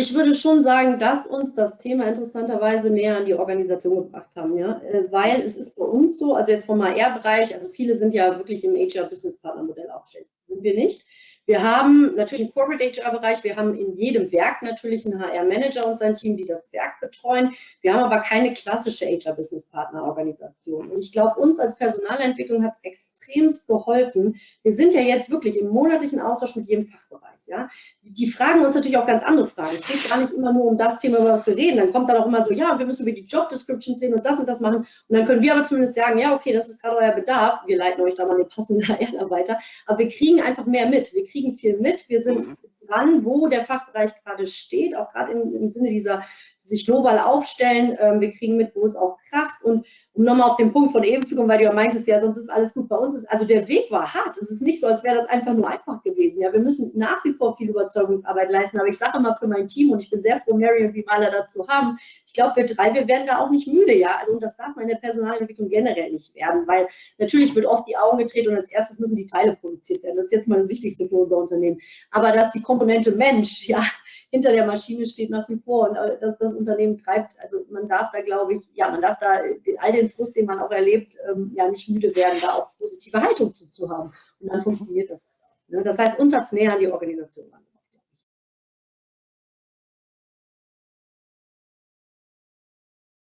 Ich würde schon sagen, dass uns das Thema interessanterweise näher an die Organisation gebracht haben, ja, äh, weil es ist bei uns so, also jetzt vom HR-Bereich, also viele sind ja wirklich im HR-Business-Partner-Modell aufgestellt, sind wir nicht. Wir haben natürlich einen Corporate HR-Bereich, wir haben in jedem Werk natürlich einen HR-Manager und sein Team, die das Werk betreuen. Wir haben aber keine klassische HR-Business-Partner-Organisation. Und ich glaube, uns als Personalentwicklung hat es extremst geholfen. Wir sind ja jetzt wirklich im monatlichen Austausch mit jedem Fachbereich. Ja? Die fragen uns natürlich auch ganz andere Fragen. Es geht gar nicht immer nur um das Thema, über das wir reden. Dann kommt dann auch immer so, ja, wir müssen über die Job Descriptions reden und das und das machen. Und dann können wir aber zumindest sagen, ja, okay, das ist gerade euer Bedarf. Wir leiten euch da mal eine passende HR weiter. Aber wir kriegen einfach mehr mit. Wir kriegen viel mit. Wir sind mhm. dran, wo der Fachbereich gerade steht, auch gerade im, im Sinne dieser sich global aufstellen. Ähm, wir kriegen mit, wo es auch kracht. Und um nochmal auf den Punkt von eben zu kommen, weil du ja meintest, ja, sonst ist alles gut bei uns. Also der Weg war hart. Es ist nicht so, als wäre das einfach nur einfach gewesen. Ja, wir müssen nach wie vor viel Überzeugungsarbeit leisten. Aber ich sage immer für mein Team und ich bin sehr froh, Mary und Vivala dazu haben. Ich glaube, wir drei, wir werden da auch nicht müde. Ja, also und das darf man in der Personalentwicklung generell nicht werden, weil natürlich wird oft die Augen gedreht und als erstes müssen die Teile produziert werden. Das ist jetzt mal das Wichtigste für unser Unternehmen. Aber dass die Komponente Mensch, ja, hinter der Maschine steht nach wie vor und äh, dass das Unternehmen treibt. Also man darf da, glaube ich, ja, man darf da all den Frust, den man auch erlebt, ähm, ja nicht müde werden, da auch positive Haltung zu, zu haben. Und dann funktioniert das. Ne? Das heißt, uns hat es näher an die Organisation an.